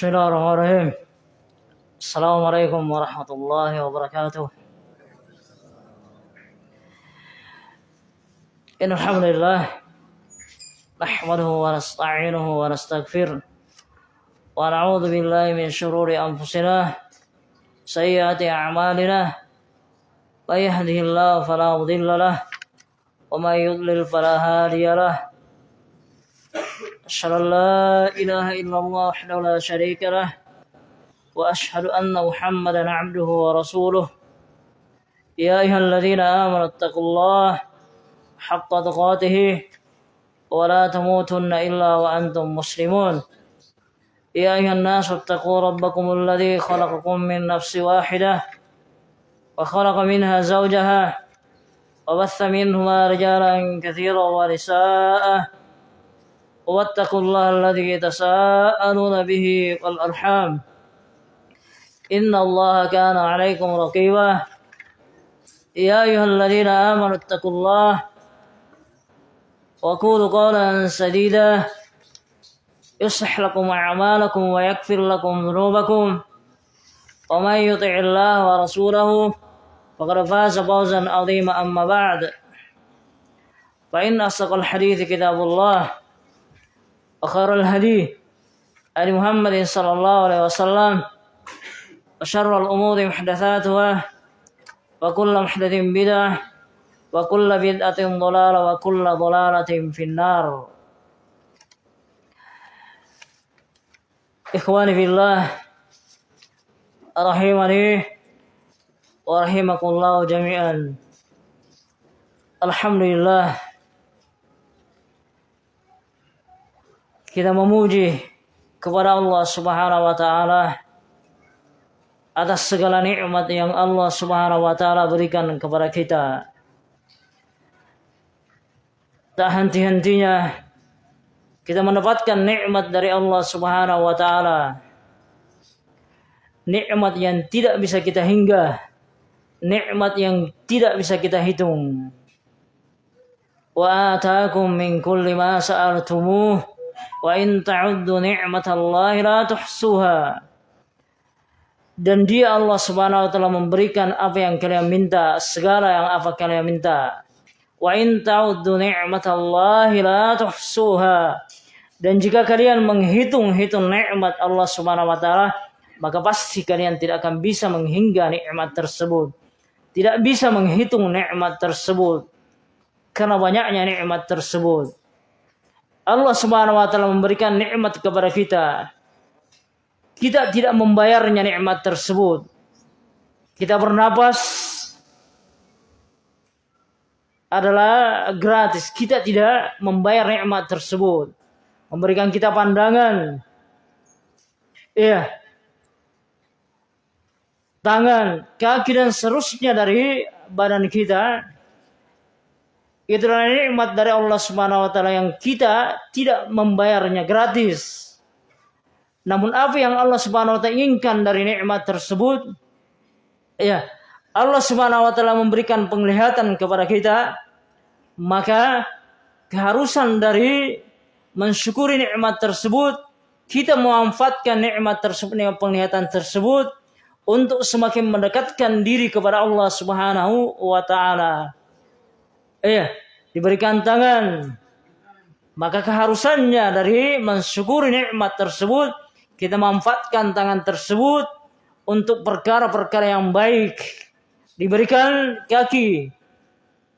بسم الله الرحمن الرحيم السلام عليكم ورحمة الله وبركاته إن الحمد لله نحمده ونستعينه ونستغفره ونعوذ بالله من شرور أنفسنا سيئات أعمالنا من يهده الله فلا مضل له ومن يضلل فلا هادي له أشهد أن لا إله إلا الله وحده لا شريك له وأشهد أن محمدا عبده ورسوله. يا أيها الذين آمنوا اتقوا الله حق تقاته ولا تموتن إلا وأنتم مسلمون. يا أيها الناس اتقوا ربكم الذي خلقكم من نفس واحدة وخلق منها زوجها وبث منهما رجالا كثيرا ونساء واتقوا الله الذي تساءلون به والأرحام. إن الله كان عليكم رقيبا. يا أيها الذين آمنوا اتقوا الله وقولوا قولا سديدا. يصلح لكم أعمالكم ويغفر لكم ذنوبكم. ومن يطع الله ورسوله فقد فاز فوزا عظيما أما بعد. فإن أصدق الحديث كتاب الله. وخير الهدي علي محمد صلى الله عليه وسلم وشر الأمور محدثاتها وكل محدث بدعة وكل بدعة ضلالة وكل ضلالة في النار. إخواني في الله رحمني ورحمكم الله جميعا. الحمد لله kita memuji kepada Allah Subhanahu wa taala atas segala nikmat yang Allah Subhanahu wa taala berikan kepada kita. Tak henti-hentinya kita mendapatkan nikmat dari Allah Subhanahu wa taala. Nikmat yang tidak bisa kita hingga, nikmat yang tidak bisa kita hitung. Wa ataakum min kulli ma sa'altumuh wa in ta'uddu ni'matallahi la tuhsuha. Dan dia Allah Subhanahu wa taala memberikan apa yang kalian minta, segala yang apa kalian minta. Wa in ta'uddu ni'matallahi la tuhsuha. Dan jika kalian menghitung-hitung nikmat Allah Subhanahu wa taala, maka pasti kalian tidak akan bisa menghingga nikmat tersebut. Tidak bisa menghitung nikmat tersebut. Karena banyaknya nikmat tersebut. Allah Subhanahu wa taala memberikan nikmat kepada kita. Kita tidak membayarnya nikmat tersebut. Kita bernapas adalah gratis. Kita tidak membayar nikmat tersebut. Memberikan kita pandangan. Iya. Tangan, kaki dan seterusnya dari badan kita Itulah nikmat dari Allah Subhanahu wa taala yang kita tidak membayarnya gratis. Namun apa yang Allah Subhanahu wa taala inginkan dari nikmat tersebut ya, Allah Subhanahu wa taala memberikan penglihatan kepada kita, maka keharusan dari mensyukuri nikmat tersebut kita memanfaatkan nikmat tersebut dengan penglihatan tersebut untuk semakin mendekatkan diri kepada Allah Subhanahu wa taala. Iya, diberikan tangan. Maka keharusannya dari mensyukuri nikmat tersebut, kita manfaatkan tangan tersebut untuk perkara-perkara yang baik. Diberikan kaki.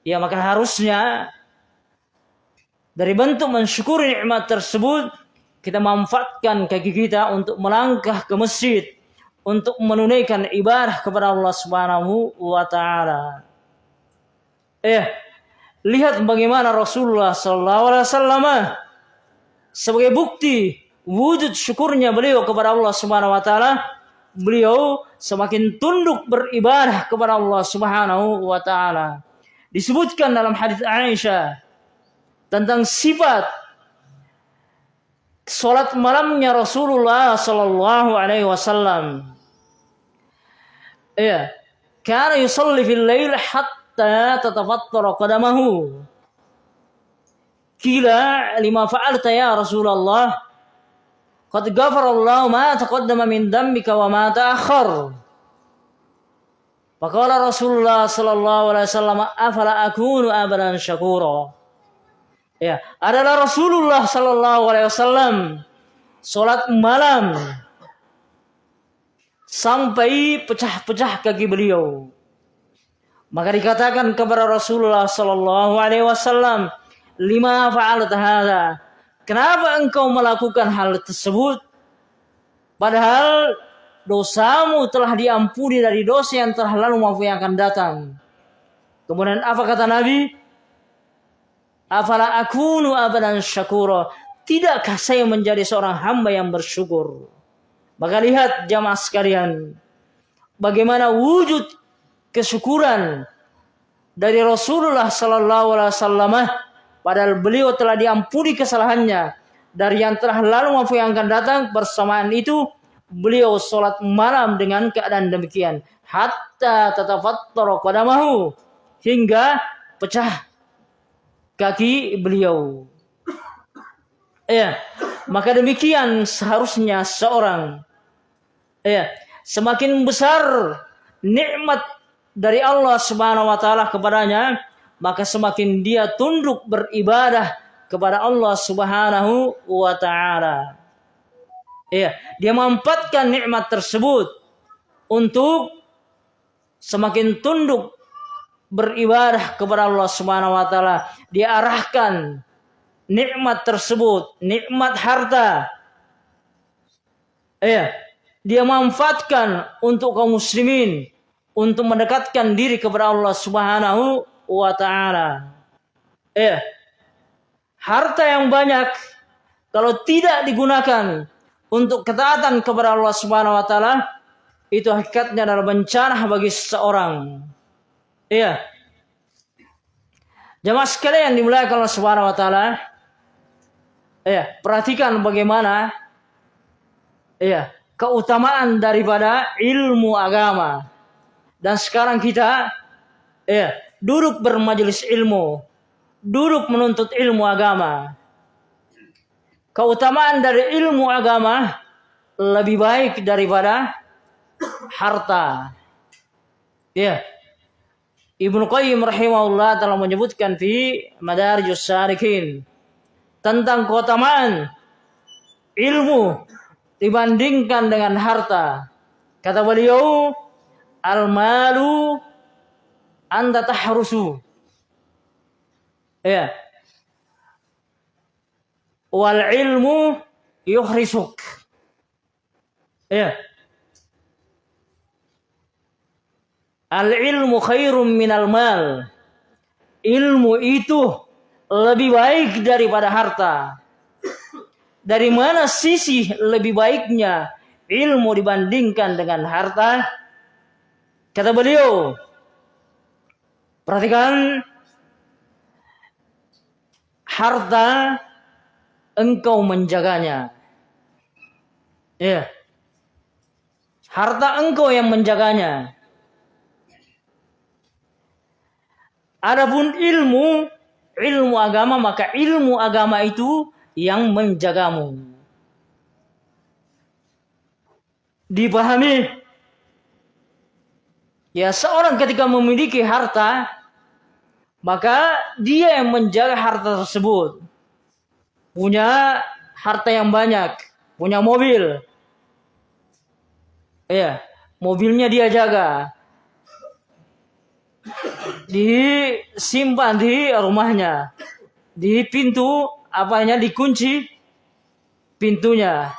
Ya, maka harusnya dari bentuk mensyukuri nikmat tersebut, kita manfaatkan kaki kita untuk melangkah ke masjid untuk menunaikan ibadah kepada Allah Subhanahu wa taala. Eh, Lihat bagaimana Rasulullah Sallallahu Alaihi Wasallam sebagai bukti wujud syukurnya beliau kepada Allah Subhanahu Wa Taala. Beliau semakin tunduk beribadah kepada Allah Subhanahu Wa Taala. Disebutkan dalam hadis Aisyah tentang sifat solat malamnya Rasulullah Sallallahu Alaihi Wasallam. Iya, karena yusalli fil lail hatta tatafattara qadamahu. Kila lima fa'alta ya Rasulullah. Qad ghafarallahu ma taqaddama min dambika wa ma ta'akhkhar. Faqala Rasulullah sallallahu alaihi wasallam afala akunu abadan syakura. Ya, adalah Rasulullah sallallahu alaihi wasallam salat malam sampai pecah-pecah kaki beliau. Maka dikatakan kepada Rasulullah sallallahu alaihi wasallam, "Lima fa'alat hadza?" Kenapa engkau melakukan hal tersebut? Padahal dosamu telah diampuni dari dosa yang telah lalu maupun yang akan datang. Kemudian apa kata Nabi? Afala akunu abadan syakura. Tidakkah saya menjadi seorang hamba yang bersyukur? Maka lihat jamaah sekalian. Bagaimana wujud kesyukuran dari Rasulullah Sallallahu Alaihi Wasallam Padahal beliau telah diampuni kesalahannya. Dari yang telah lalu maupun yang akan datang bersamaan itu beliau sholat malam dengan keadaan demikian. Hatta tatafattar qadamahu hingga pecah kaki beliau. Ya, maka demikian seharusnya seorang. Ya, semakin besar nikmat dari Allah Subhanahu wa taala kepadanya, maka semakin dia tunduk beribadah kepada Allah Subhanahu wa taala. Iya, dia memanfaatkan nikmat tersebut untuk semakin tunduk beribadah kepada Allah Subhanahu wa taala. Dia arahkan nikmat tersebut, nikmat harta. Iya, dia manfaatkan untuk kaum muslimin untuk mendekatkan diri kepada Allah Subhanahu wa taala. Eh, harta yang banyak kalau tidak digunakan untuk ketaatan kepada Allah Subhanahu wa taala itu hakikatnya adalah bencana bagi seseorang. Iya. Jamaah sekalian dimuliakan Allah Subhanahu wa taala. Iya, perhatikan bagaimana iya, keutamaan daripada ilmu agama. Dan sekarang kita iya, duduk bermajelis ilmu, duduk menuntut ilmu agama. Keutamaan dari ilmu agama lebih baik daripada harta. Ya. Ibnu Qayyim rahimahullah telah menyebutkan di Madarijus Salikin tentang keutamaan ilmu dibandingkan dengan harta. Kata beliau, al-malu anda tahrusu. Ya. Wal ilmu yuhrisuk. Ya. Al ilmu khairum minal mal. Ilmu itu lebih baik daripada harta. Dari mana sisi lebih baiknya ilmu dibandingkan dengan harta? Kata beliau, Perhatikan harta engkau menjaganya. Ya. Harta engkau yang menjaganya. Adapun ilmu, ilmu agama maka ilmu agama itu yang menjagamu. Dipahami Ya seorang ketika memiliki harta, maka dia yang menjaga harta tersebut. Punya harta yang banyak, punya mobil. Ya, mobilnya dia jaga. Disimpan di rumahnya. Di pintu apanya dikunci pintunya.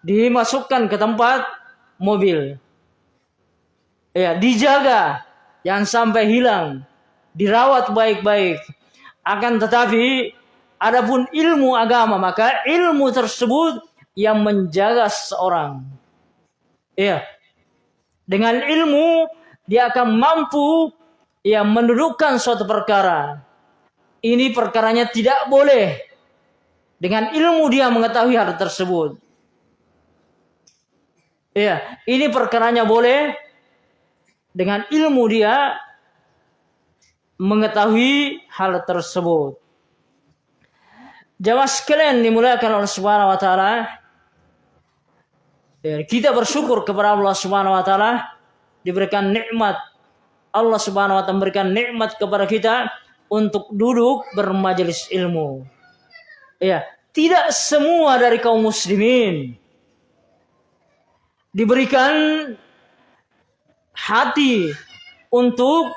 Dimasukkan ke tempat mobil ya dijaga. Yang sampai hilang. Dirawat baik-baik. Akan tetapi adapun ilmu agama maka ilmu tersebut yang menjaga seorang ya. Dengan ilmu dia akan mampu ya mendudukkan suatu perkara. Ini perkaranya tidak boleh. Dengan ilmu dia mengetahui hal tersebut. Ya ini perkaranya boleh dengan ilmu dia mengetahui hal tersebut. Jamaah sekalian dimuliakan oleh Subhanahu wa taala. Kita bersyukur kepada Allah Subhanahu wa taala diberikan nikmat Allah Subhanahu wa taala memberikan nikmat kepada kita untuk duduk bermajelis ilmu. Ya, tidak semua dari kaum muslimin diberikan hati untuk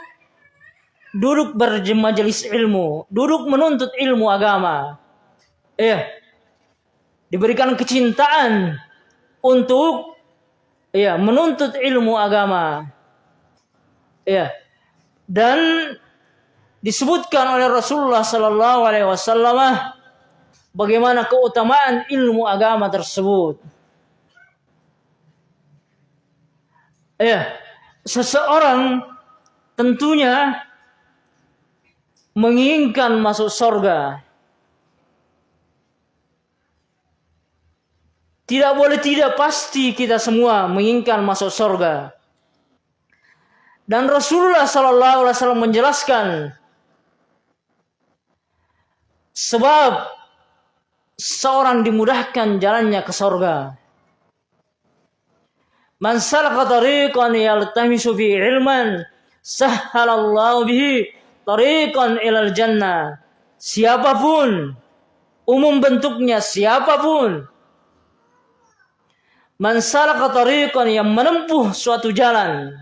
duduk bermajelis ilmu, duduk menuntut ilmu agama. Ya. Diberikan kecintaan untuk ya menuntut ilmu agama. Ya. Dan disebutkan oleh Rasulullah sallallahu alaihi wasallam bagaimana keutamaan ilmu agama tersebut. Ya, seseorang tentunya menginginkan masuk surga Tidak boleh tidak pasti kita semua menginginkan masuk surga. Dan Rasulullah Sallallahu Alaihi Wasallam menjelaskan sebab seorang dimudahkan jalannya ke surga. Man salaka tariqan yaltamisu fi ilman sahhalallahu bihi tariqan ilal jannah. Siapa pun umum bentuknya siapa pun Man salaka tariqan yang menempuh suatu jalan.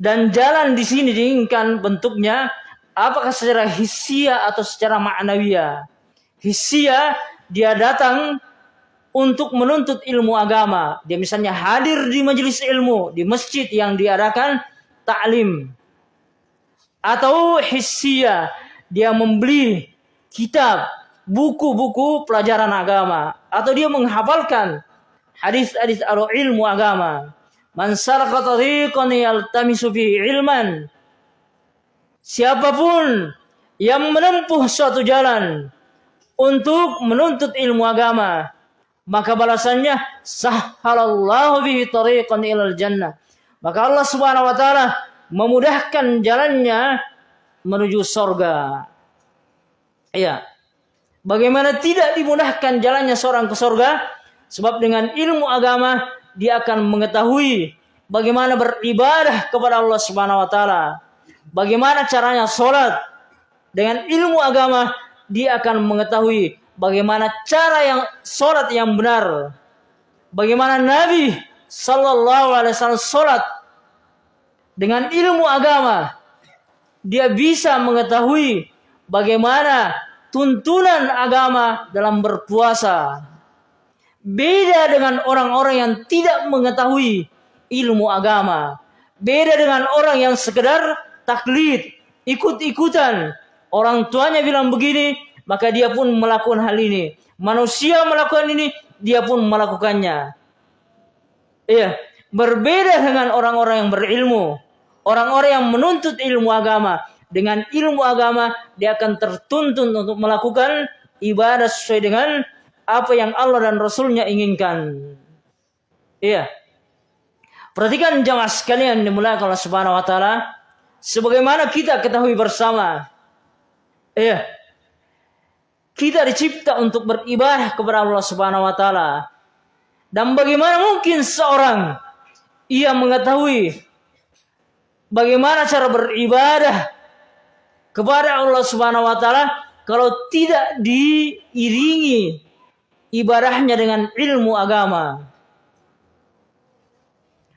Dan jalan di sini diinginkan bentuknya apakah secara hisia atau secara ma'nawiyah. Hisia dia datang untuk menuntut ilmu agama. Dia misalnya hadir di majelis ilmu, di masjid yang diadakan taklim. Atau hisia, dia membeli kitab, buku-buku pelajaran agama. Atau dia menghafalkan hadis-hadis atau ilmu agama. Man ilman. Siapa pun yang menempuh suatu jalan untuk menuntut ilmu agama, maka balasannya sahhalallahu bihi tariqan ilal jannah. Maka Allah Subhanahu wa taala memudahkan jalannya menuju surga. Iya. Bagaimana tidak dimudahkan jalannya seorang ke surga? Sebab dengan ilmu agama dia akan mengetahui bagaimana beribadah kepada Allah Subhanahu wa taala. Bagaimana caranya sholat. Dengan ilmu agama dia akan mengetahui bagaimana cara yang sholat yang benar. Bagaimana Nabi Sallallahu Alaihi Wasallam sholat dengan ilmu agama dia bisa mengetahui bagaimana tuntunan agama dalam berpuasa. Beda dengan orang-orang yang tidak mengetahui ilmu agama. Beda dengan orang yang sekedar taklid, ikut-ikutan. Orang tuanya bilang begini, maka dia pun melakukan hal ini. Manusia melakukan ini, dia pun melakukannya. Iya, berbeda dengan orang-orang yang berilmu. Orang-orang yang menuntut ilmu agama. Dengan ilmu agama, dia akan tertuntun untuk melakukan ibadah sesuai dengan apa yang Allah dan Rasulnya inginkan. Iya. Perhatikan jamaah sekalian dimulai oleh Subhanahu wa taala sebagaimana kita ketahui bersama. Iya. Kita dicipta untuk beribadah kepada Allah Subhanahu wa taala. Dan bagaimana mungkin seorang ia mengetahui bagaimana cara beribadah kepada Allah Subhanahu wa taala kalau tidak diiringi ibadahnya dengan ilmu agama.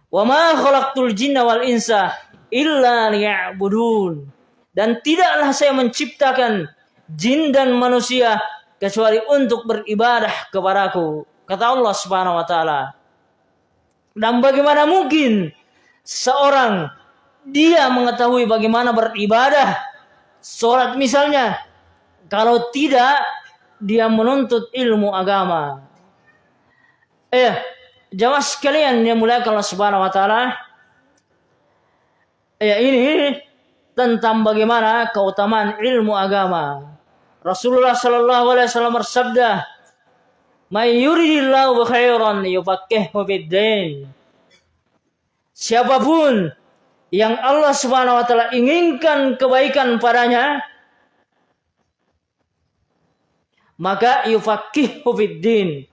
Wa ma khalaqtul jinna wal insa illa liya'budun. Dan tidaklah saya menciptakan jin dan manusia kecuali untuk beribadah kepadaku. Kata Allah Subhanahu wa taala. Dan bagaimana mungkin seorang dia mengetahui bagaimana beribadah sholat misalnya kalau tidak dia menuntut ilmu agama. Eh, jamaah sekalian yang mulai kalau Subhanahu wa taala ya ini tentang bagaimana keutamaan ilmu agama. Rasulullah sallallahu alaihi wasallam bersabda, "May yuridillahu khairan yufaqihu fid-din." Siapa pun yang Allah Subhanahu wa taala inginkan kebaikan padanya, maka yufaqihu fiddin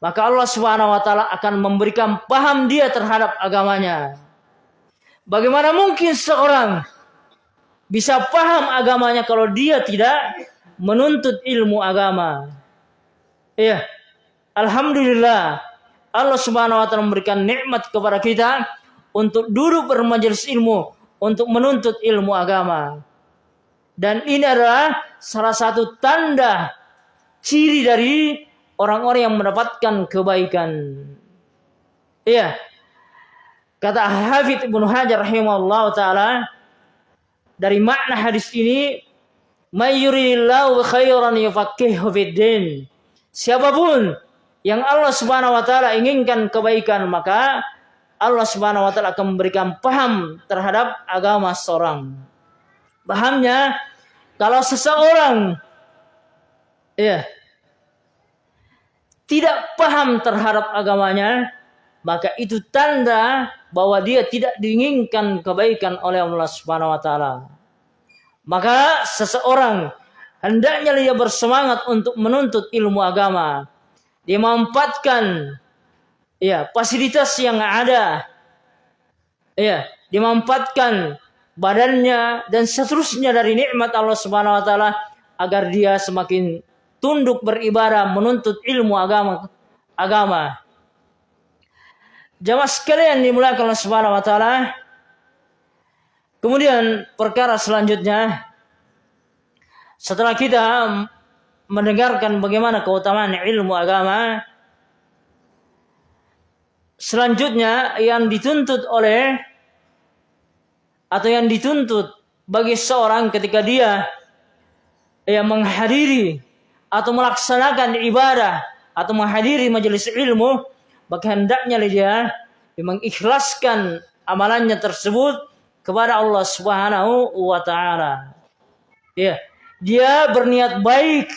maka Allah Subhanahu wa taala akan memberikan paham dia terhadap agamanya. Bagaimana mungkin seorang bisa paham agamanya kalau dia tidak menuntut ilmu agama? Iya. Alhamdulillah Allah Subhanahu wa taala memberikan nikmat kepada kita untuk duduk bermajelis ilmu, untuk menuntut ilmu agama. Dan ini adalah salah satu tanda ciri dari orang-orang yang mendapatkan kebaikan. Iya. Kata Hafidh Ibnu Hajar rahimahullah taala, dari makna hadis ini mayyuridillahu khairan yufaqihu fiddin. Siapa pun yang Allah Subhanahu wa taala inginkan kebaikan maka Allah Subhanahu wa taala akan memberikan paham terhadap agama seorang. Pahamnya kalau seseorang ya tidak paham terhadap agamanya, maka itu tanda bahwa dia tidak diinginkan kebaikan oleh Allah Subhanahu wa taala. Maka seseorang hendaknya dia bersemangat untuk menuntut ilmu agama. Dia ya fasilitas yang ada. Ya, dia memanfaatkan badannya dan seterusnya dari nikmat Allah Subhanahu wa taala agar dia semakin tunduk beribadah menuntut ilmu agama agama. Jamaah sekalian dimulakan oleh Subhanahu wa taala. Kemudian perkara selanjutnya. Setelah kita mendengarkan bagaimana keutamaan ilmu agama selanjutnya yang dituntut oleh atau yang dituntut bagi seorang ketika dia yang menghadiri atau melaksanakan ibadah atau menghadiri majelis ilmu, maka hendaknya dia mengikhlaskan amalannya tersebut kepada Allah Subhanahu wa taala. Ya, dia berniat baik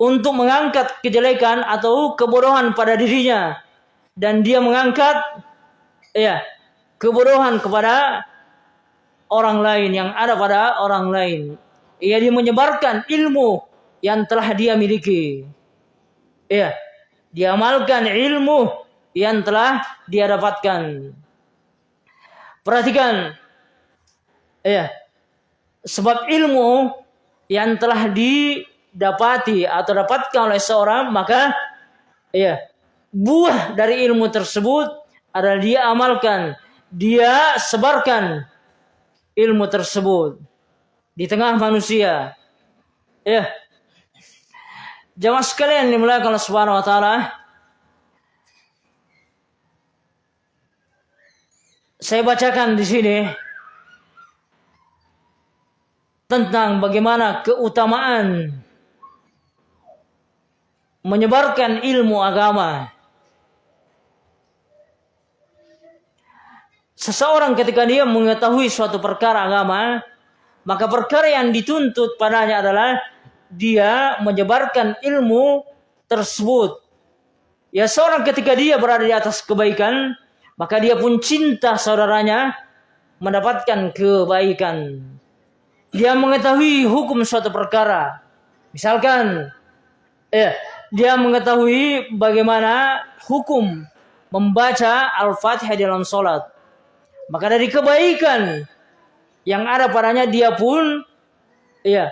untuk mengangkat kejelekan atau kebodohan pada dirinya dan dia mengangkat ya kebodohan kepada orang lain yang ada pada orang lain. Ia dia menyebarkan ilmu yang telah dia miliki. Ya, diamalkan ilmu yang telah dia dapatkan. Perhatikan, ya, sebab ilmu yang telah didapati atau dapatkan oleh seorang maka ya buah dari ilmu tersebut adalah dia amalkan, dia sebarkan ilmu tersebut di tengah manusia. Ya, Jamaah sekalian dimuliakan Allah Subhanahu wa taala. Saya bacakan di sini tentang bagaimana keutamaan menyebarkan ilmu agama. Seseorang ketika dia mengetahui suatu perkara agama, maka perkara yang dituntut padanya adalah dia menyebarkan ilmu tersebut. Ya seorang ketika dia berada di atas kebaikan, maka dia pun cinta saudaranya mendapatkan kebaikan. Dia mengetahui hukum suatu perkara. Misalkan, eh, dia mengetahui bagaimana hukum membaca Al-Fatihah dalam sholat. Maka dari kebaikan yang ada padanya dia pun ya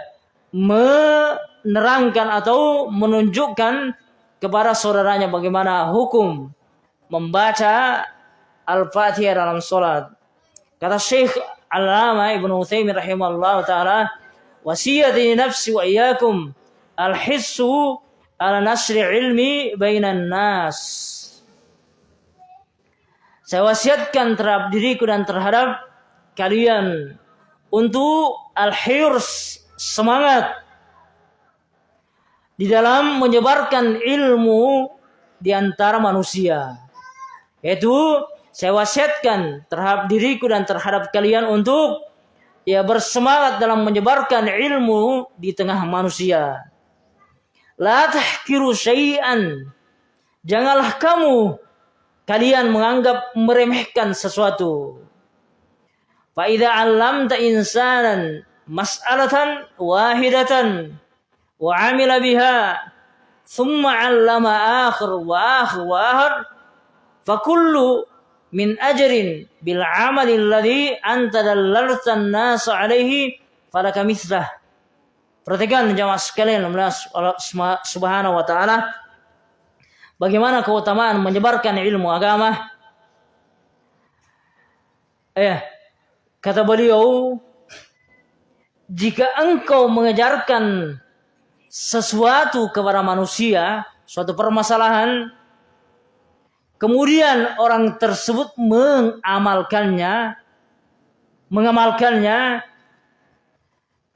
menerangkan atau menunjukkan kepada saudaranya bagaimana hukum membaca Al-Fatihah dalam sholat. Kata Syekh Al-Lama Ibnu Utsaimin rahimahullah taala, wasiyati nafsi wa iyyakum al-hissu ala nasri ilmi bainan nas. Saya wasiatkan terhadap diriku dan terhadap kalian untuk al-hirs semangat di dalam menyebarkan ilmu di antara manusia. Yaitu saya wasiatkan terhadap diriku dan terhadap kalian untuk ya bersemangat dalam menyebarkan ilmu di tengah manusia. La tahkiru syai'an. Janganlah kamu kalian menganggap meremehkan sesuatu. Fa idza 'allamta insanan mas'alatan wahidatan wa amila biha thumma 'allama akhir wa akhir wa akhir fakullu min ajrin bil amali alladhi anta dallalta an-nas alaihi falaka mislah perhatikan jamaah sekalian Allah Subhanahu wa taala bagaimana keutamaan menyebarkan ilmu agama. Eh kata beliau jika engkau mengejarkan sesuatu kepada manusia suatu permasalahan Kemudian orang tersebut mengamalkannya, mengamalkannya.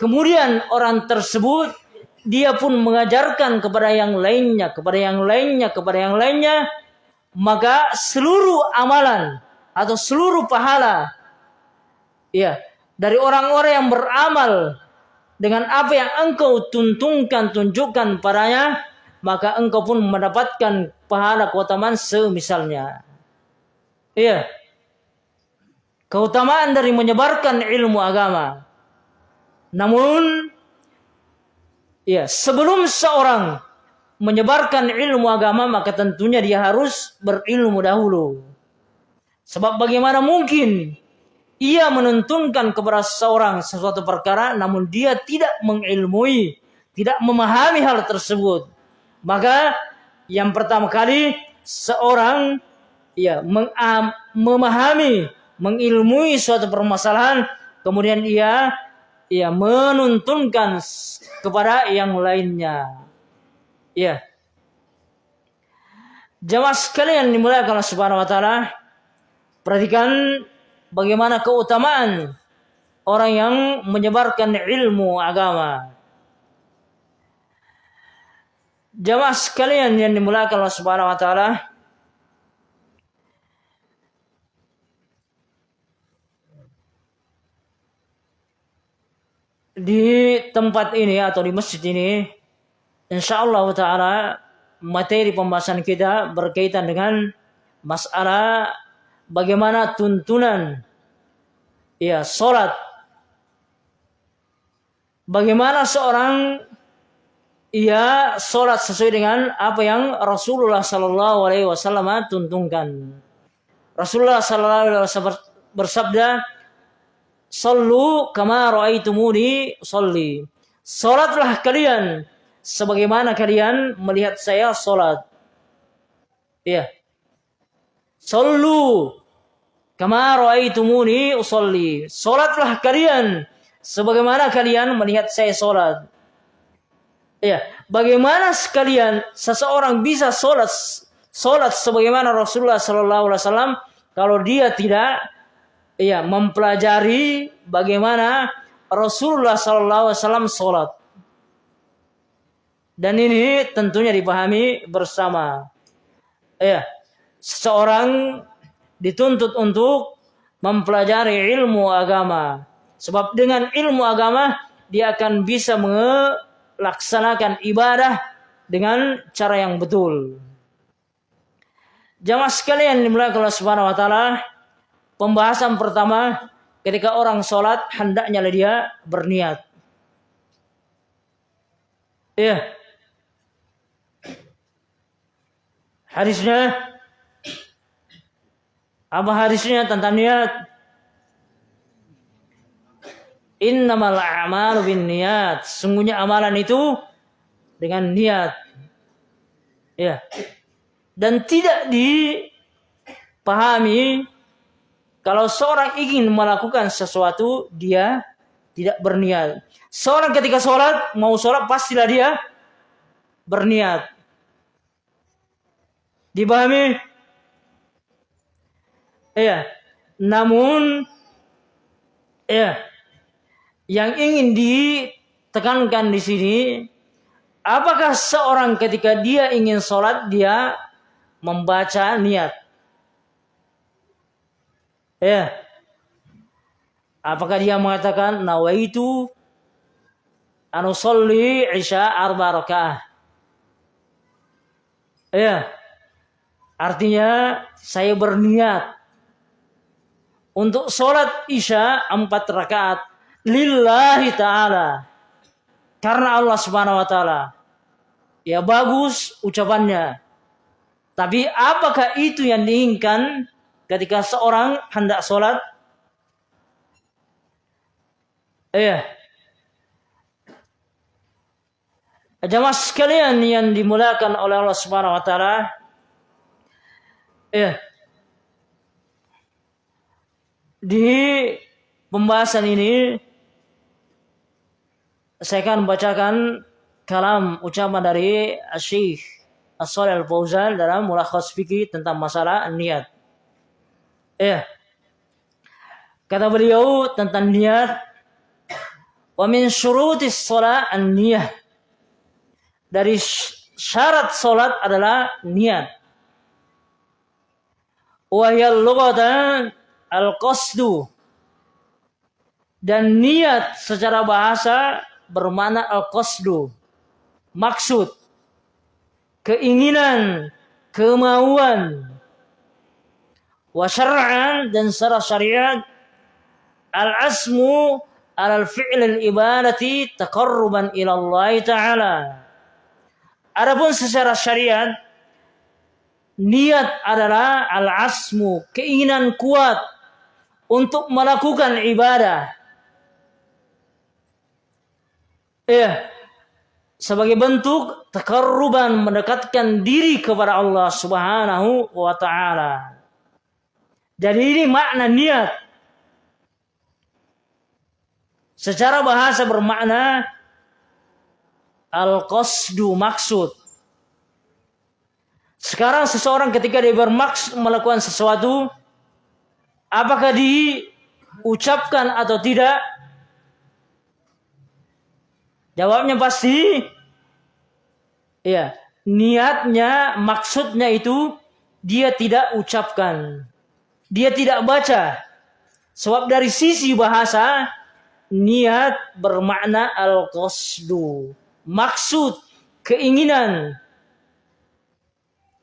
Kemudian orang tersebut dia pun mengajarkan kepada yang lainnya, kepada yang lainnya, kepada yang lainnya, maka seluruh amalan atau seluruh pahala ya dari orang-orang yang beramal dengan apa yang engkau tuntunkan, tunjukkan padanya, maka engkau pun mendapatkan pahala keutamaan semisalnya. Iya. Keutamaan dari menyebarkan ilmu agama. Namun ya, sebelum seorang menyebarkan ilmu agama maka tentunya dia harus berilmu dahulu. Sebab bagaimana mungkin ia menentukan kepada seorang sesuatu perkara namun dia tidak mengilmui, tidak memahami hal tersebut. Maka yang pertama kali seorang ya memahami, mengilmui suatu permasalahan, kemudian ia ia menuntunkan kepada yang lainnya. Ya. Jamaah sekalian dimulai kalau Subhanahu wa taala, perhatikan bagaimana keutamaan orang yang menyebarkan ilmu agama. Jamaah sekalian yang dimulakan Allah Subhanahu wa taala, di tempat ini atau di masjid ini insya Allah taala materi pembahasan kita berkaitan dengan masalah bagaimana tuntunan ya salat bagaimana seorang ia sholat sesuai dengan apa yang Rasulullah Sallallahu Alaihi Wasallam tuntunkan. Rasulullah Sallallahu Alaihi Wasallam bersabda, "Sallu kama ra'aitumuni salli." Salatlah kalian sebagaimana kalian melihat saya salat. Iya. Sallu kama ra'aitumuni usalli. Salatlah kalian sebagaimana kalian melihat saya salat. Ya, bagaimana sekalian seseorang bisa sholat sholat sebagaimana Rasulullah Sallallahu Alaihi Wasallam kalau dia tidak ya mempelajari bagaimana Rasulullah Sallallahu Alaihi Wasallam sholat. Dan ini tentunya dipahami bersama. Ya, seseorang dituntut untuk mempelajari ilmu agama. Sebab dengan ilmu agama dia akan bisa laksanakan ibadah dengan cara yang betul. Jamaah sekalian dimulai Allah Subhanahu wa taala, pembahasan pertama ketika orang sholat hendaknya dia berniat. Iya. Hadisnya apa hadisnya tentang niat? Innamal a'malu bin niat. Sungguhnya amalan itu dengan niat. Ya. Dan tidak dipahami kalau seorang ingin melakukan sesuatu dia tidak berniat. Seorang ketika sholat mau sholat pastilah dia berniat. Dipahami? Iya. Namun, iya yang ingin ditekankan di sini, apakah seorang ketika dia ingin sholat dia membaca niat? Ya. Apakah dia mengatakan nawaitu anu sholli isya arba rakaah? Ya. Artinya saya berniat untuk sholat isya empat rakaat lillahi ta'ala. Karena Allah subhanahu wa ta'ala. Ya bagus ucapannya. Tapi apakah itu yang diinginkan ketika seorang hendak sholat? Iya. Jamaah sekalian yang dimulakan oleh Allah Subhanahu wa taala. Iya. Di pembahasan ini saya akan bacakan kalam ucapan dari Syekh As-Salih Al-Fauzan dalam mulakhas fikih tentang masalah niat. Ya. Kata beliau tentang niat wa min syurutis shalah an-niyah. Dari syarat salat adalah niat. Wa hiya al-qasdu. Dan niat secara bahasa bermakna al-qasdu maksud, keinginan, kemauan. Wa syar'an dan secara syariat al-asmu al fi'l al-ibadati taqarruban ila Allah taala. Adapun secara syariat niat adalah al-asmu, keinginan kuat untuk melakukan ibadah. Ya, sebagai bentuk takarruban mendekatkan diri kepada Allah Subhanahu wa taala. Jadi ini makna niat. Secara bahasa bermakna al-qasdu maksud. Sekarang seseorang ketika dia bermaksud melakukan sesuatu apakah diucapkan atau tidak? Jawabnya pasti Iya, niatnya, maksudnya itu dia tidak ucapkan. Dia tidak baca. Sebab dari sisi bahasa niat bermakna al-qasdu. Maksud, keinginan.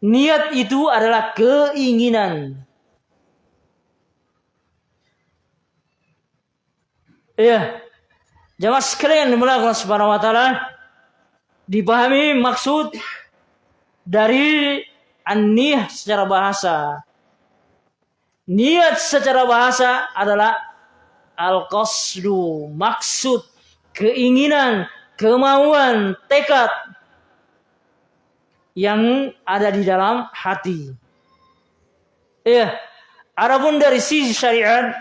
Niat itu adalah keinginan. Iya. Jamaah sekalian dimulai Allah Subhanahu wa taala dipahami maksud dari an-niyah secara bahasa. Niat secara bahasa adalah al-qasdu, maksud, keinginan, kemauan, tekad yang ada di dalam hati. Ya, adapun dari sisi syariat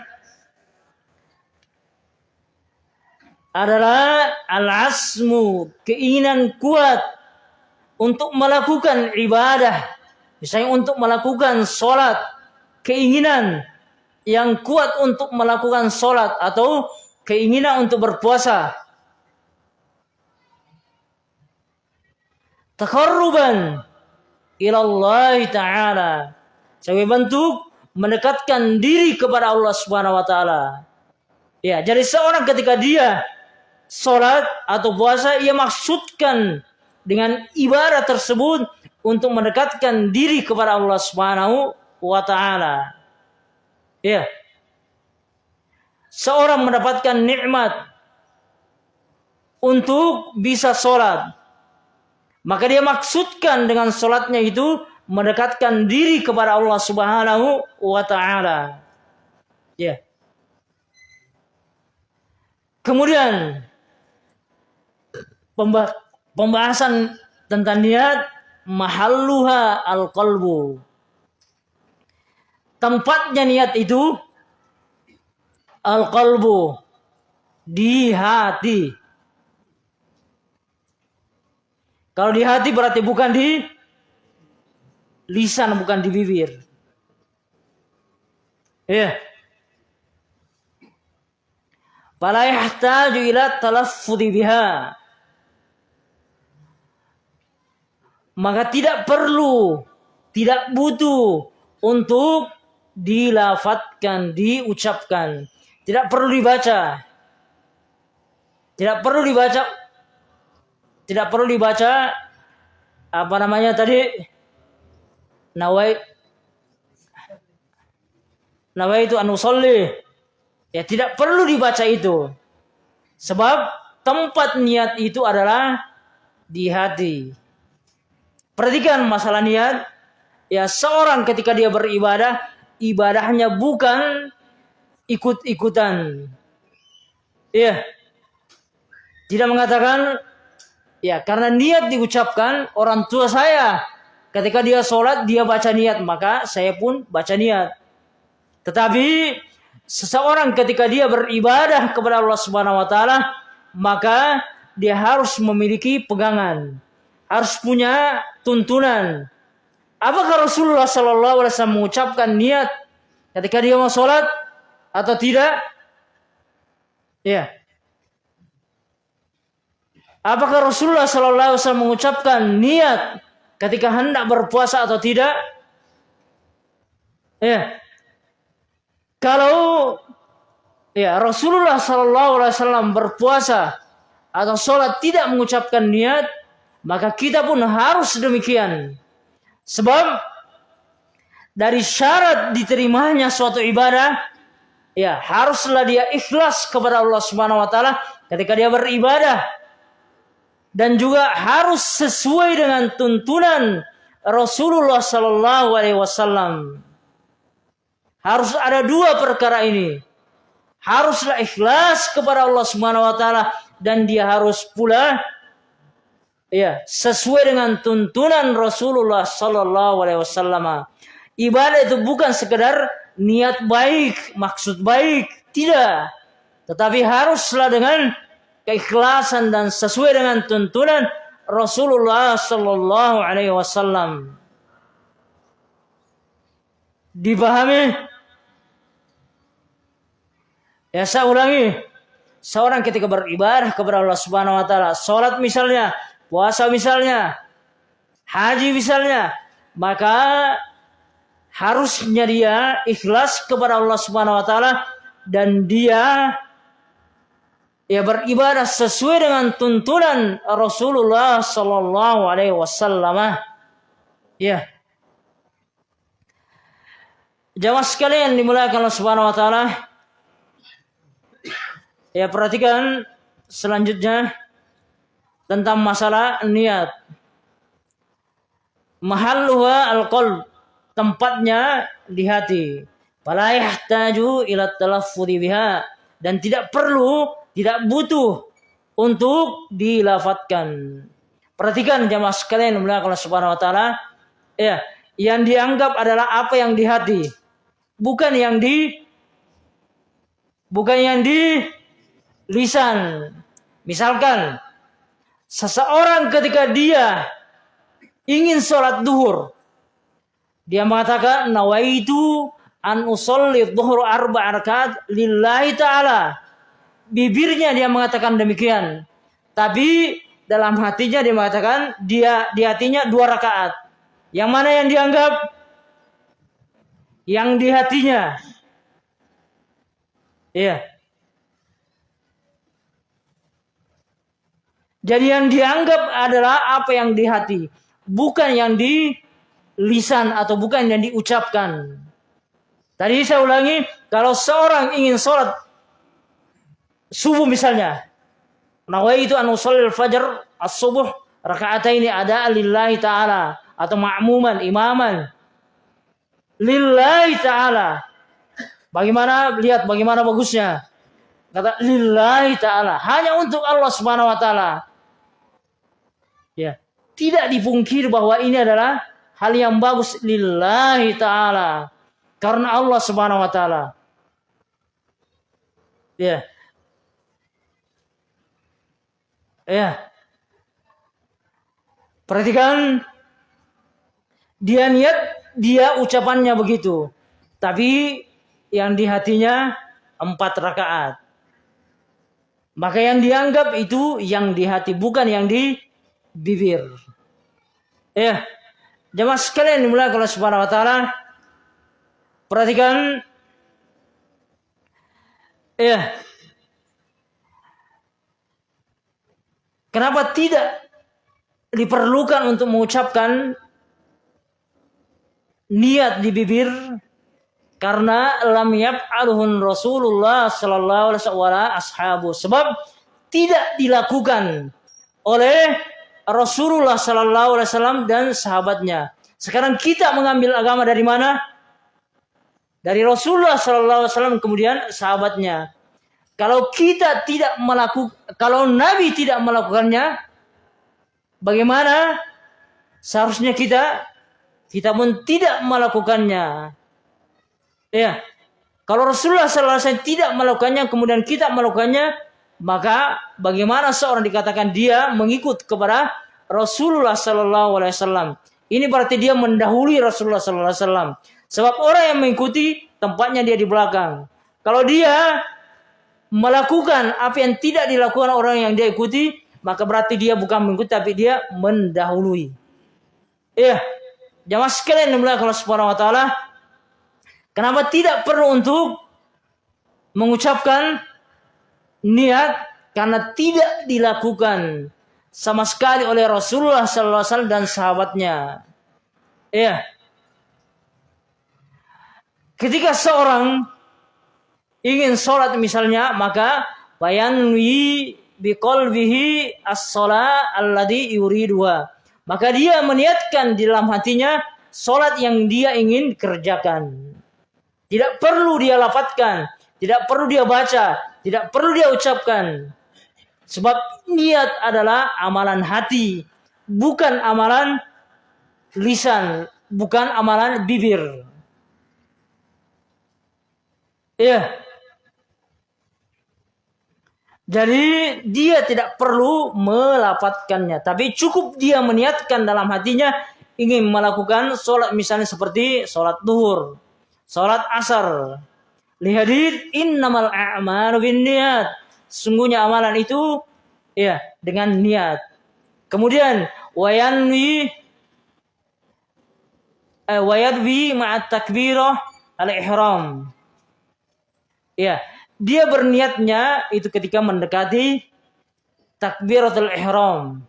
adalah al-asmu, keinginan kuat untuk melakukan ibadah. Misalnya untuk melakukan sholat, keinginan yang kuat untuk melakukan sholat atau keinginan untuk berpuasa. Takarruban ilallah ta'ala. Sebagai bentuk mendekatkan diri kepada Allah Subhanahu wa taala. Ya, jadi seorang ketika dia sholat atau puasa ia maksudkan dengan ibadah tersebut untuk mendekatkan diri kepada Allah Subhanahu wa taala. Ya. Seorang mendapatkan nikmat untuk bisa sholat. Maka dia maksudkan dengan sholatnya itu mendekatkan diri kepada Allah Subhanahu wa taala. Ya. Kemudian pembahasan tentang niat mahalluha al-qalbu. Tempatnya niat itu al-qalbu di hati. Kalau di hati berarti bukan di lisan, bukan di bibir. Ya. Yeah. Fala yahtaju ila talaffudhi biha. Maka tidak perlu, tidak butuh untuk dilafatkan, diucapkan. Tidak perlu dibaca. Tidak perlu dibaca. Tidak perlu dibaca apa namanya tadi? Nawai Nawai itu anusolli. Ya tidak perlu dibaca itu. Sebab tempat niat itu adalah di hati. Perhatikan masalah niat. Ya seorang ketika dia beribadah, ibadahnya bukan ikut-ikutan. Iya. Tidak mengatakan ya karena niat diucapkan orang tua saya ketika dia sholat dia baca niat maka saya pun baca niat. Tetapi seseorang ketika dia beribadah kepada Allah Subhanahu wa taala maka dia harus memiliki pegangan, harus punya tuntunan. Apakah Rasulullah Sallallahu Alaihi Wasallam mengucapkan niat ketika dia mau sholat atau tidak? Ya. Apakah Rasulullah Sallallahu Alaihi Wasallam mengucapkan niat ketika hendak berpuasa atau tidak? Ya. Kalau ya Rasulullah Sallallahu Alaihi Wasallam berpuasa atau sholat tidak mengucapkan niat, maka kita pun harus demikian. Sebab dari syarat diterimanya suatu ibadah, ya haruslah dia ikhlas kepada Allah Subhanahu Wa Taala ketika dia beribadah dan juga harus sesuai dengan tuntunan Rasulullah Sallallahu Alaihi Wasallam. Harus ada dua perkara ini. Haruslah ikhlas kepada Allah Subhanahu Wa Taala dan dia harus pula ya sesuai dengan tuntunan Rasulullah Sallallahu Alaihi Wasallam. Ibadah itu bukan sekedar niat baik, maksud baik, tidak. Tetapi haruslah dengan keikhlasan dan sesuai dengan tuntunan Rasulullah sallallahu alaihi wasallam. Dipahami? Ya saya ulangi. Seorang ketika beribadah kepada Allah Subhanahu wa taala, salat misalnya, puasa misalnya, haji misalnya, maka harusnya dia ikhlas kepada Allah Subhanahu wa taala dan dia ya beribadah sesuai dengan tuntunan Rasulullah Sallallahu Alaihi Wasallam. Ya. Jamaah sekalian dimulakan Allah Subhanahu Wa Taala. Ya perhatikan selanjutnya tentang masalah niat. Mahalluha al-qalb. Tempatnya di hati. Fala yahtaju ila talaffudhi biha dan tidak perlu tidak butuh untuk dilafatkan. Perhatikan jamaah sekalian mulai Allah Subhanahu wa taala. Ya, yang dianggap adalah apa yang di hati. Bukan yang di bukan yang di lisan. Misalkan seseorang ketika dia ingin sholat duhur, dia mengatakan nawaitu an usolli duhur arba rakaat lillahi ta'ala bibirnya dia mengatakan demikian. Tapi dalam hatinya dia mengatakan dia di hatinya dua rakaat. Yang mana yang dianggap? Yang di hatinya. Iya. Jadi yang dianggap adalah apa yang di hati, bukan yang di lisan atau bukan yang diucapkan. Tadi saya ulangi, kalau seorang ingin sholat subuh misalnya. Nawaitu an usallil fajar as-subuh ini ada lillahi ta'ala atau ma'muman imaman lillahi ta'ala. Bagaimana lihat bagaimana bagusnya? Kata lillahi ta'ala, hanya untuk Allah Subhanahu wa taala. Ya, tidak dipungkir bahwa ini adalah hal yang bagus lillahi ta'ala karena Allah Subhanahu wa taala. Ya, Ya. Perhatikan dia niat dia ucapannya begitu. Tapi yang di hatinya empat rakaat. Maka yang dianggap itu yang di hati bukan yang di bibir. Ya. Jemaah sekalian dimulai kalau Subhanahu wa taala perhatikan ya Kenapa tidak diperlukan untuk mengucapkan niat di bibir? Karena lam yaf'aluhun Rasulullah sallallahu alaihi wasallam ashabu. Sebab tidak dilakukan oleh Rasulullah Sallallahu Alaihi Wasallam dan sahabatnya. Sekarang kita mengambil agama dari mana? Dari Rasulullah Sallallahu Alaihi Wasallam kemudian sahabatnya. Kalau kita tidak melakukan, kalau Nabi tidak melakukannya, bagaimana? Seharusnya kita, kita pun tidak melakukannya. Ya, kalau Rasulullah SAW tidak melakukannya, kemudian kita melakukannya, maka bagaimana seorang dikatakan dia mengikut kepada Rasulullah Sallallahu Alaihi Wasallam? Ini berarti dia mendahului Rasulullah Sallallahu Alaihi Wasallam. Sebab orang yang mengikuti tempatnya dia di belakang. Kalau dia melakukan apa yang tidak dilakukan orang yang dia ikuti, maka berarti dia bukan mengikuti tapi dia mendahului. Iya. Jamaah sekalian yang Allah Subhanahu wa taala, kenapa tidak perlu untuk mengucapkan niat karena tidak dilakukan sama sekali oleh Rasulullah SAW dan sahabatnya. Iya. Ketika seorang ingin sholat misalnya, maka bayanwi biqalbihi as-sholat alladhi yuridua. Maka dia meniatkan di dalam hatinya sholat yang dia ingin kerjakan. Tidak perlu dia lafatkan, tidak perlu dia baca, tidak perlu dia ucapkan. Sebab niat adalah amalan hati, bukan amalan lisan, bukan amalan bibir. Ya. Jadi dia tidak perlu melapatkannya, tapi cukup dia meniatkan dalam hatinya ingin melakukan sholat misalnya seperti sholat duhur, sholat asar, Lihadid innamal a'malu niat. Sungguhnya amalan itu ya dengan niat. Kemudian wayanwi eh, wayadwi ma'at takbirah al-ihram. Ya, dia berniatnya itu ketika mendekati takbiratul ihram.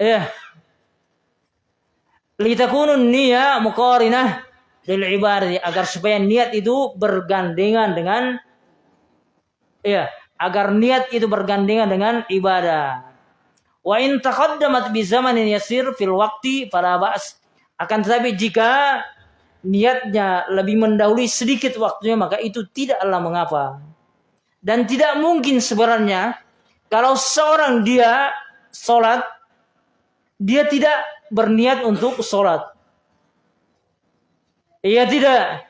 Ya. Litakunun niyya muqarinah lil ibadah agar supaya niat itu bergandengan dengan ya agar niat itu bergandengan dengan ibadah. Wa in taqaddamat bi zamanin yasir fil waqti fala ba's. Akan tetapi jika niatnya lebih mendahului sedikit waktunya maka itu tidaklah mengapa. Dan tidak mungkin sebenarnya kalau seorang dia sholat dia tidak berniat untuk sholat. Iya tidak.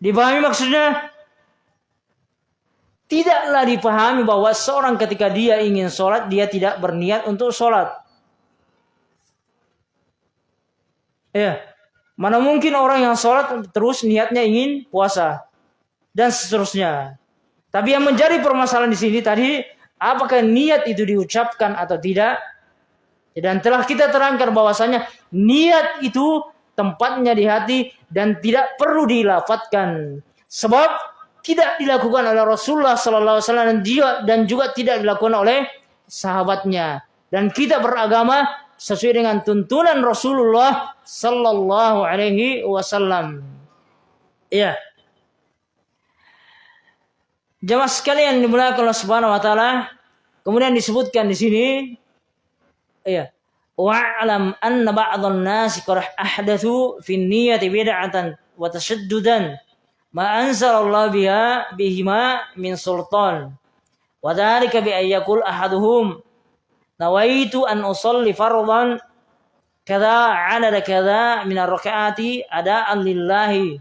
Dipahami maksudnya? Tidaklah dipahami bahwa seorang ketika dia ingin sholat, dia tidak berniat untuk sholat. Ya, mana mungkin orang yang sholat terus niatnya ingin puasa dan seterusnya. Tapi yang menjadi permasalahan di sini tadi, apakah niat itu diucapkan atau tidak? Dan telah kita terangkan bahwasanya niat itu tempatnya di hati dan tidak perlu dilafatkan. Sebab tidak dilakukan oleh Rasulullah sallallahu alaihi wasallam dan juga tidak dilakukan oleh sahabatnya. Dan kita beragama sesuai dengan tuntunan Rasulullah sallallahu alaihi wasallam. Iya. Jemaah sekalian dimulakan Allah Subhanahu wa taala, kemudian disebutkan di sini Iya. Wa'lam anna ba'dhan nasi qad ahdathu fi niyyati bid'atan wa tashaddudan ma anzalallahu biha bihima min sultan. Wa dhalika bi ayyakul ahaduhum nawaitu an usalli fardhan kada adada kada min ar-rak'ati ada'an lillahi.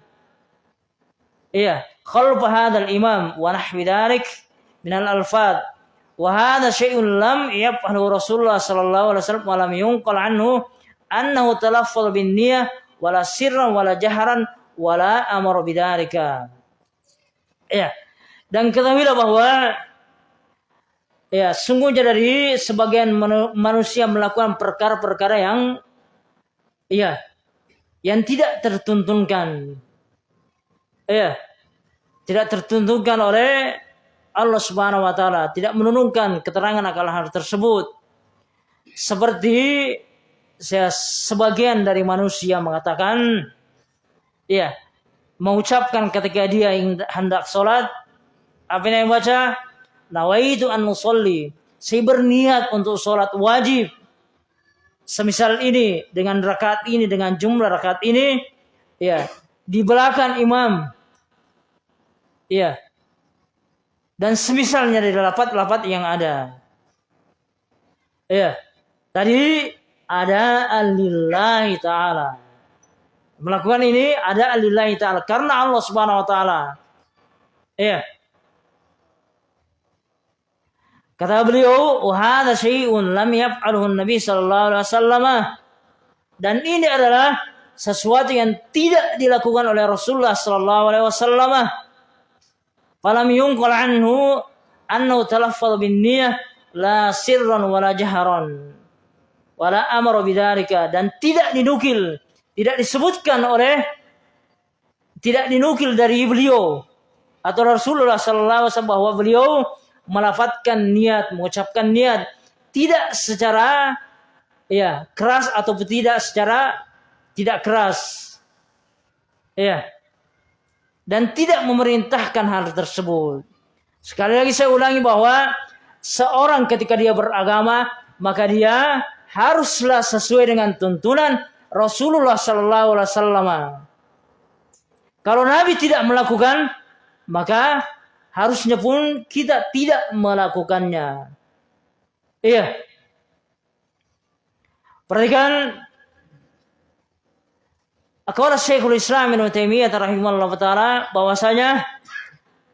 Iya, khalfa hadzal imam wa nahwi dhalik min Wahada syai'un lam yaf'alu Rasulullah sallallahu alaihi wasallam wa lam yunqal anhu annahu talaffal bin niyah wala sirran wala jaharan wala amara bidzalika. Ya. Dan ketahuilah bahwa ya sungguhnya dari sebagian manusia melakukan perkara-perkara yang ya yang tidak tertuntunkan. Ya. Tidak tertuntunkan oleh Allah Subhanahu wa taala tidak menurunkan keterangan akan hal tersebut. Seperti saya sebagian dari manusia mengatakan ya mengucapkan ketika dia hendak sholat apa yang baca nawaitu an nusolli. Saya berniat untuk sholat wajib. Semisal ini dengan rakaat ini dengan jumlah rakaat ini ya di belakang imam. Ya. Dan semisalnya dari lapat-lapat yang ada. Ya. Tadi ada alillahi ta'ala. Melakukan ini ada alillahi ta'ala. Karena Allah subhanahu wa ta'ala. Ya. Kata beliau, "Wahada syai'un lam yaf'alhu Nabi sallallahu alaihi wasallam." Dan ini adalah sesuatu yang tidak dilakukan oleh Rasulullah sallallahu alaihi wasallam. Falam yunqal anhu annahu talaffadha bin niyyah la sirran wala jaharan wala amara bidzalika dan tidak dinukil, tidak disebutkan oleh tidak dinukil dari beliau atau Rasulullah sallallahu bahwa beliau melafatkan niat, mengucapkan niat tidak secara ya keras atau tidak secara tidak keras. Ya. Dan tidak memerintahkan hal tersebut. Sekali lagi saya ulangi bahwa seorang ketika dia beragama maka dia haruslah sesuai dengan tuntunan Rasulullah sallallahu alaihi wasallam. Kalau Nabi tidak melakukan maka harusnya pun kita tidak melakukannya. Iya. Perhatikan Akwala Syekhul Islam Ibn Taimiyah rahimahullah taala bahwasanya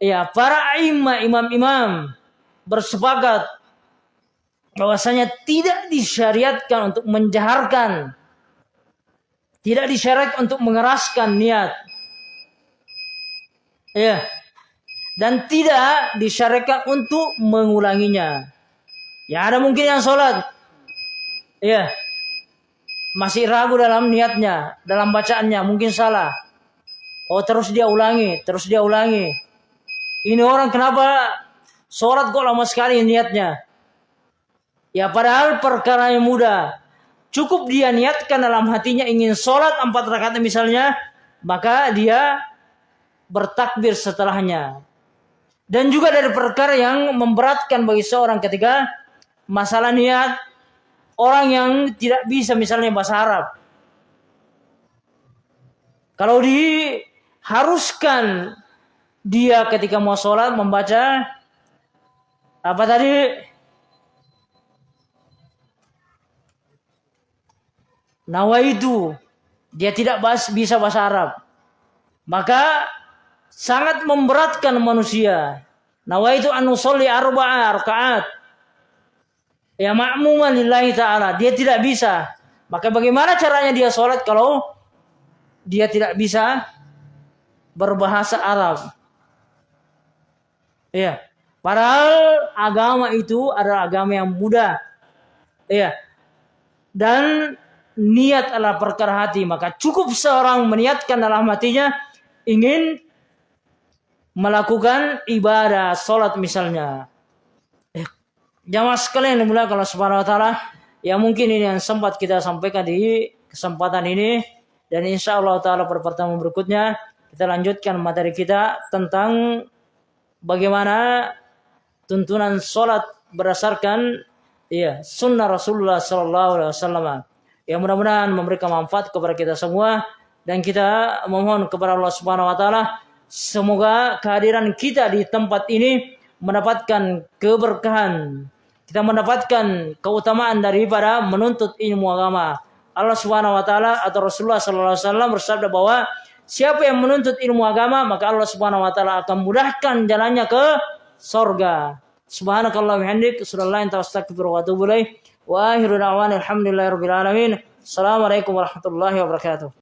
ya para imam imam-imam bersepakat bahwasanya tidak disyariatkan untuk menjaharkan tidak disyariatkan untuk mengeraskan niat. Ya dan tidak disyariatkan untuk mengulanginya. Ya ada mungkin yang sholat, ya masih ragu dalam niatnya, dalam bacaannya mungkin salah. Oh terus dia ulangi, terus dia ulangi. Ini orang kenapa sholat kok lama sekali niatnya? Ya padahal perkara yang mudah. Cukup dia niatkan dalam hatinya ingin sholat empat rakaat misalnya, maka dia bertakbir setelahnya. Dan juga dari perkara yang memberatkan bagi seorang ketika masalah niat orang yang tidak bisa misalnya bahasa Arab. Kalau diharuskan dia ketika mau sholat membaca apa tadi? Nawaitu dia tidak bisa bahasa Arab. Maka sangat memberatkan manusia. Nawaitu an usolli arba'a rakaat. Ya makmuman lillahi ta'ala. Dia tidak bisa. Maka bagaimana caranya dia sholat kalau dia tidak bisa berbahasa Arab? Ya. Padahal agama itu adalah agama yang mudah. Ya. Dan niat adalah perkara hati. Maka cukup seorang meniatkan dalam hatinya ingin melakukan ibadah sholat misalnya. Jamaah sekalian mulia kalau subhanahu wa ta'ala. Ya mungkin ini yang sempat kita sampaikan di kesempatan ini. Dan insya Allah ta'ala pada pertemuan berikutnya. Kita lanjutkan materi kita tentang bagaimana tuntunan sholat berdasarkan ya sunnah Rasulullah Sallallahu Alaihi Wasallam. Yang mudah-mudahan memberikan manfaat kepada kita semua dan kita memohon kepada Allah Subhanahu Wa Taala Semoga kehadiran kita di tempat ini mendapatkan keberkahan. Kita mendapatkan keutamaan daripada menuntut ilmu agama. Allah Subhanahu wa taala atau Rasulullah sallallahu alaihi wasallam bersabda bahwa siapa yang menuntut ilmu agama maka Allah Subhanahu wa taala akan mudahkan jalannya ke sorga. Subhanakallah bihamdik, sallallahu wa ilaih. Wa alamin. Assalamualaikum warahmatullahi wabarakatuh.